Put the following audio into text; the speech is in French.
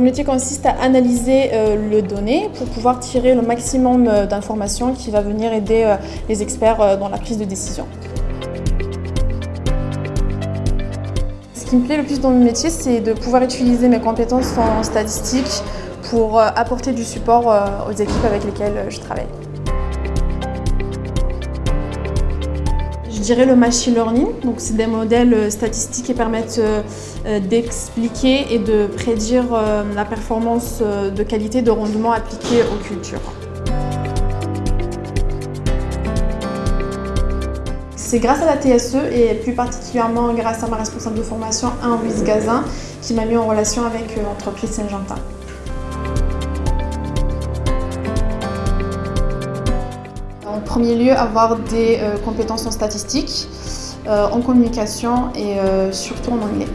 métier consiste à analyser le données pour pouvoir tirer le maximum d'informations qui va venir aider les experts dans la prise de décision. Ce qui me plaît le plus dans mon métier, c'est de pouvoir utiliser mes compétences en statistique pour apporter du support aux équipes avec lesquelles je travaille. Je dirais le machine learning, donc c'est des modèles euh, statistiques qui permettent euh, euh, d'expliquer et de prédire la performance de qualité de rendement appliquée aux cultures. C'est grâce à la TSE et plus particulièrement grâce à ma responsable de formation, Louise Gazin, qui m'a mis en relation avec l'entreprise Saint-Gentin. En premier lieu, avoir des euh, compétences en statistique, euh, en communication et euh, surtout en anglais.